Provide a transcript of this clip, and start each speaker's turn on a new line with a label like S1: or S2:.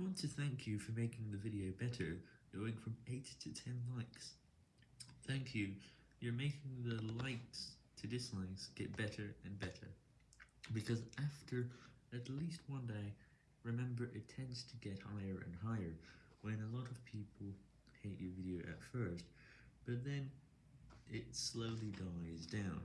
S1: want to thank you for making the video better, going from 8 to 10 likes. Thank you, you're making the likes to dislikes get better and better. Because after at least one day, remember it tends to get higher and higher when a lot of people hate your video at first, but then it slowly dies down.